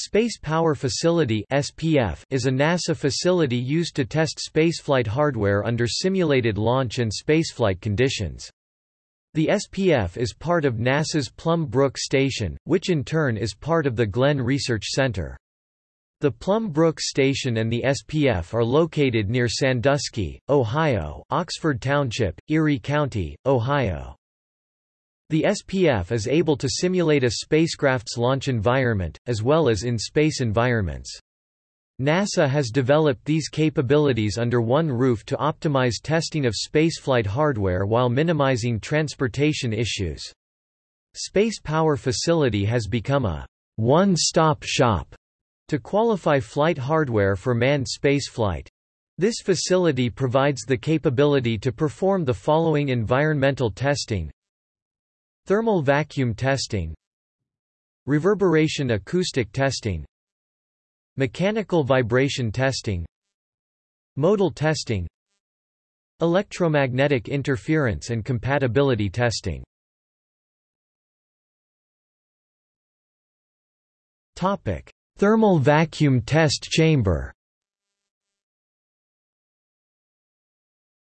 Space Power Facility (SPF) is a NASA facility used to test spaceflight hardware under simulated launch and spaceflight conditions. The SPF is part of NASA's Plum Brook Station, which in turn is part of the Glenn Research Center. The Plum Brook Station and the SPF are located near Sandusky, Ohio, Oxford Township, Erie County, Ohio. The SPF is able to simulate a spacecraft's launch environment, as well as in-space environments. NASA has developed these capabilities under one roof to optimize testing of spaceflight hardware while minimizing transportation issues. Space Power Facility has become a one-stop shop to qualify flight hardware for manned spaceflight. This facility provides the capability to perform the following environmental testing Thermal vacuum testing. Reverberation acoustic testing. Mechanical vibration testing. Modal testing. Electromagnetic interference and compatibility testing. Topic: Thermal vacuum test chamber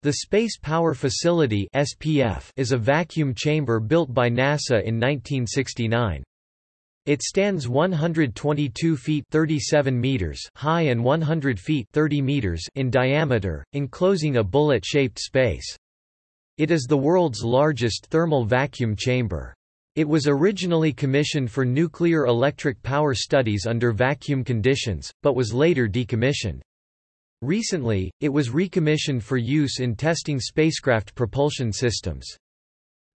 The Space Power Facility (SPF) is a vacuum chamber built by NASA in 1969. It stands 122 feet 37 meters high and 100 feet 30 meters in diameter, enclosing a bullet-shaped space. It is the world's largest thermal vacuum chamber. It was originally commissioned for nuclear electric power studies under vacuum conditions, but was later decommissioned. Recently, it was recommissioned for use in testing spacecraft propulsion systems.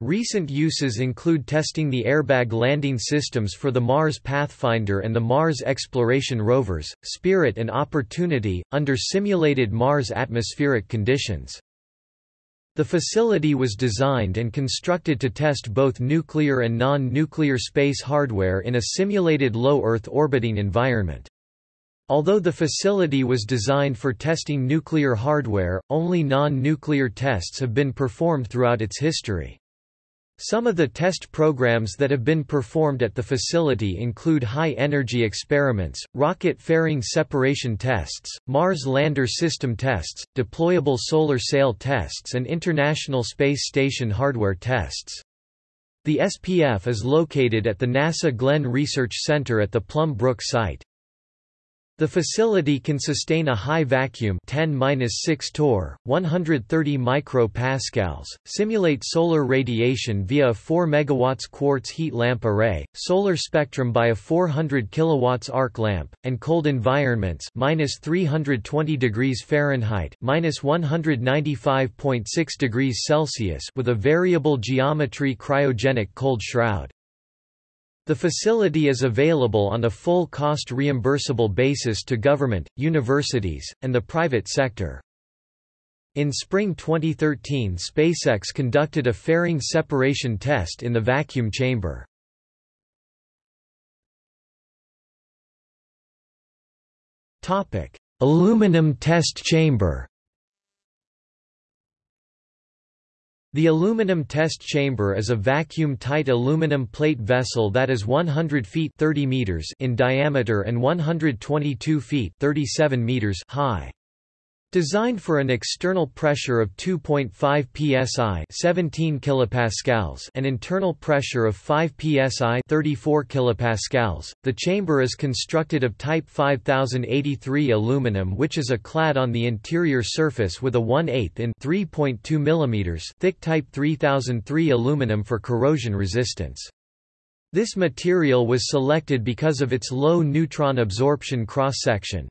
Recent uses include testing the airbag landing systems for the Mars Pathfinder and the Mars exploration rovers, Spirit and Opportunity, under simulated Mars atmospheric conditions. The facility was designed and constructed to test both nuclear and non-nuclear space hardware in a simulated low Earth orbiting environment. Although the facility was designed for testing nuclear hardware, only non-nuclear tests have been performed throughout its history. Some of the test programs that have been performed at the facility include high-energy experiments, rocket fairing separation tests, Mars lander system tests, deployable solar sail tests and International Space Station hardware tests. The SPF is located at the NASA Glenn Research Center at the Plum Brook site. The facility can sustain a high vacuum 10-6 torr, 130 micropascals, simulate solar radiation via a 4 MW quartz heat lamp array, solar spectrum by a 400 kW arc lamp, and cold environments -320 degrees Fahrenheit -195.6 degrees Celsius with a variable geometry cryogenic cold shroud. The facility is available on a full cost reimbursable basis to government, universities, and the private sector. In spring 2013 SpaceX conducted a fairing separation test in the vacuum chamber. Aluminum test chamber The aluminum test chamber is a vacuum-tight aluminum plate vessel that is 100 feet 30 meters in diameter and 122 feet 37 meters high. Designed for an external pressure of 2.5 psi 17 kilopascals and internal pressure of 5 psi 34 kilopascals, the chamber is constructed of Type 5083 aluminum which is a clad on the interior surface with a 1 8 in 3.2 mm thick Type 3003 aluminum for corrosion resistance. This material was selected because of its low neutron absorption cross-section.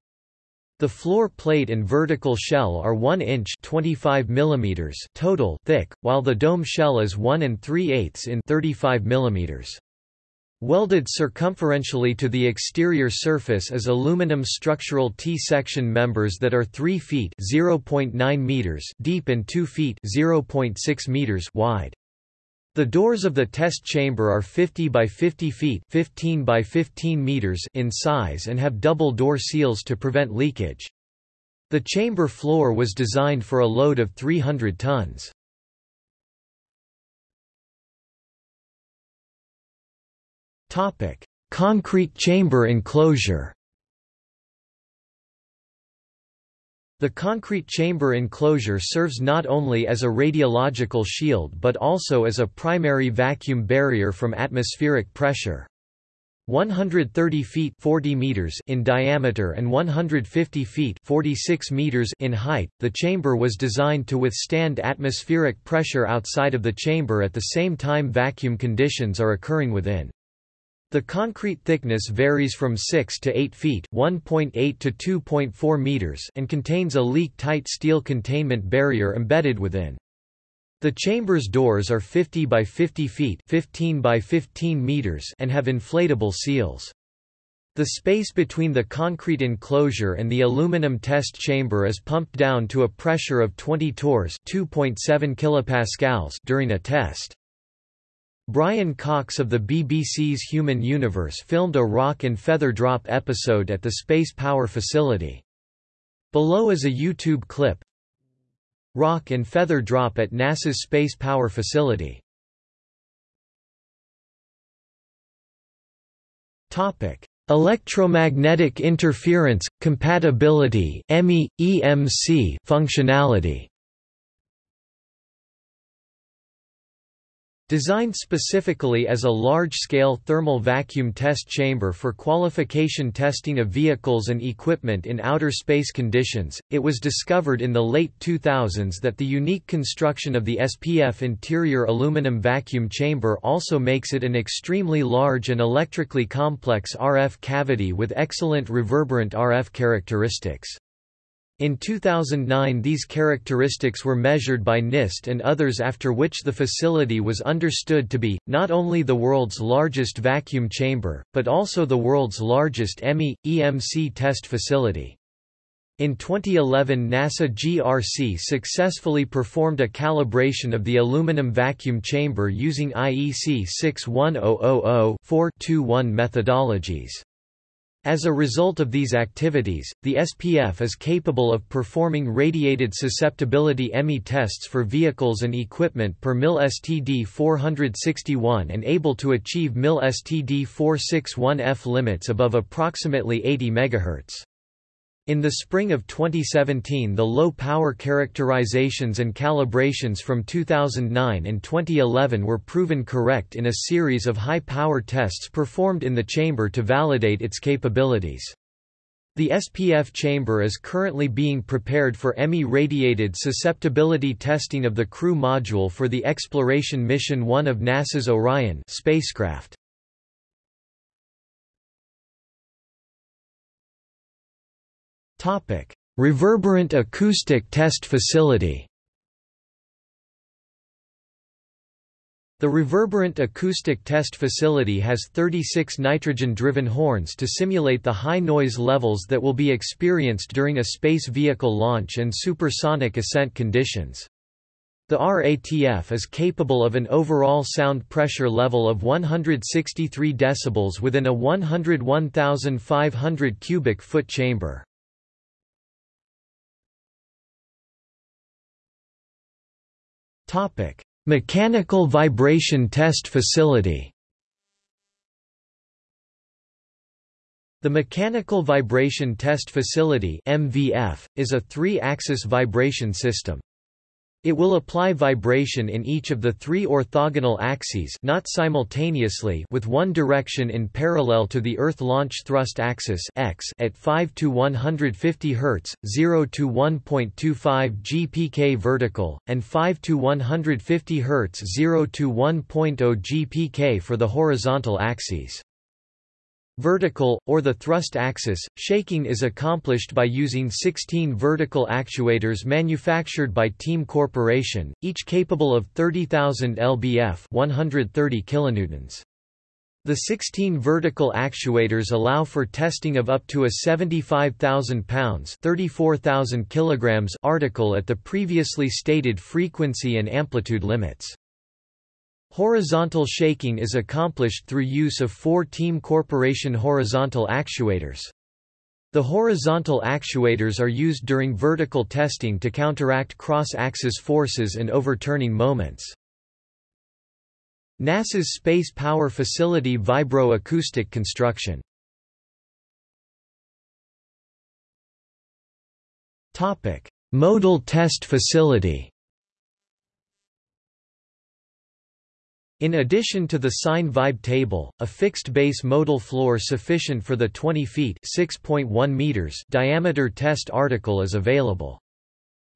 The floor plate and vertical shell are 1 inch 25 mm total thick, while the dome shell is 1 and 3 eighths in 35 mm. Welded circumferentially to the exterior surface is aluminum structural T-section members that are 3 feet (0.9 meters) deep and 2 feet (0.6 meters) wide. The doors of the test chamber are 50 by 50 feet 15 by 15 meters in size and have double door seals to prevent leakage. The chamber floor was designed for a load of 300 tons. Concrete chamber enclosure The concrete chamber enclosure serves not only as a radiological shield but also as a primary vacuum barrier from atmospheric pressure. 130 feet 40 meters in diameter and 150 feet 46 meters in height, the chamber was designed to withstand atmospheric pressure outside of the chamber at the same time vacuum conditions are occurring within. The concrete thickness varies from 6 to 8 feet (1.8 to 2.4 meters) and contains a leak-tight steel containment barrier embedded within. The chamber's doors are 50 by 50 feet (15 by 15 meters) and have inflatable seals. The space between the concrete enclosure and the aluminum test chamber is pumped down to a pressure of 20 torrs (2.7 kilopascals) during a test. Brian Cox of the BBC's Human Universe filmed a rock and feather drop episode at the Space Power Facility. Below is a YouTube clip. Rock and feather drop at NASA's Space Power Facility. Topic: Electromagnetic interference, compatibility EMC functionality Designed specifically as a large-scale thermal vacuum test chamber for qualification testing of vehicles and equipment in outer space conditions, it was discovered in the late 2000s that the unique construction of the SPF interior aluminum vacuum chamber also makes it an extremely large and electrically complex RF cavity with excellent reverberant RF characteristics. In 2009 these characteristics were measured by NIST and others after which the facility was understood to be, not only the world's largest vacuum chamber, but also the world's largest EMI, EMC test facility. In 2011 NASA GRC successfully performed a calibration of the aluminum vacuum chamber using IEC 61000-421 methodologies. As a result of these activities, the SPF is capable of performing radiated susceptibility EMI tests for vehicles and equipment per MIL STD 461 and able to achieve MIL STD 461F limits above approximately 80 MHz. In the spring of 2017 the low-power characterizations and calibrations from 2009 and 2011 were proven correct in a series of high-power tests performed in the chamber to validate its capabilities. The SPF chamber is currently being prepared for EMI radiated susceptibility testing of the crew module for the Exploration Mission 1 of NASA's Orion spacecraft. Topic: Reverberant acoustic test facility. The Reverberant Acoustic Test Facility has 36 nitrogen-driven horns to simulate the high noise levels that will be experienced during a space vehicle launch and supersonic ascent conditions. The RATF is capable of an overall sound pressure level of 163 decibels within a 101,500 cubic foot chamber. Topic: Mechanical Vibration Test Facility. The Mechanical Vibration Test Facility (MVF) is a three-axis vibration system. It will apply vibration in each of the three orthogonal axes not simultaneously with one direction in parallel to the Earth launch thrust axis x at 5 to 150 Hz, 0 to 1.25 GPK vertical, and 5 to 150 Hz 0 to 1.0 GPK for the horizontal axes. Vertical, or the thrust axis, shaking is accomplished by using 16 vertical actuators manufactured by Team Corporation, each capable of 30,000 lbf 130 kilonewtons. The 16 vertical actuators allow for testing of up to a 75,000 pounds 34,000 kilograms article at the previously stated frequency and amplitude limits. Horizontal shaking is accomplished through use of four Team Corporation horizontal actuators. The horizontal actuators are used during vertical testing to counteract cross-axis forces and overturning moments. NASA's Space Power Facility Vibro-Acoustic Construction Modal Test Facility In addition to the sine vibe table, a fixed base modal floor sufficient for the 20 feet (6.1 meters) diameter test article is available.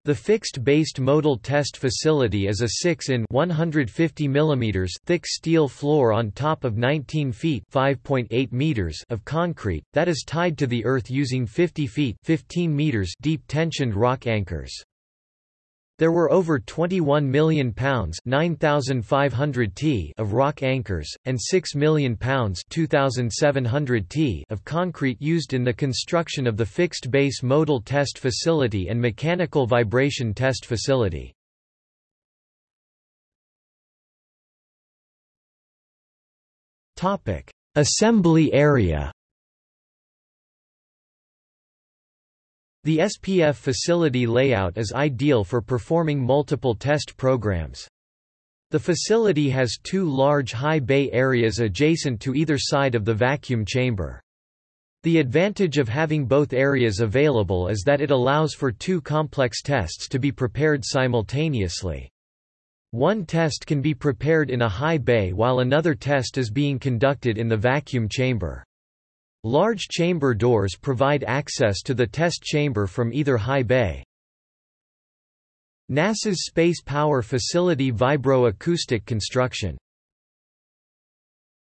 The fixed-based modal test facility is a 6 in 150 mm thick steel floor on top of 19 feet 5.8 meters of concrete, that is tied to the earth using 50 feet 15 meters deep tensioned rock anchors. There were over 21 million pounds (9,500 t of rock anchors, and 6 million pounds (2,700 t of concrete used in the construction of the fixed-base modal test facility and mechanical vibration test facility. Topic: Assembly area The SPF facility layout is ideal for performing multiple test programs. The facility has two large high bay areas adjacent to either side of the vacuum chamber. The advantage of having both areas available is that it allows for two complex tests to be prepared simultaneously. One test can be prepared in a high bay while another test is being conducted in the vacuum chamber. Large chamber doors provide access to the test chamber from either high bay. NASA's Space Power Facility Vibro-Acoustic Construction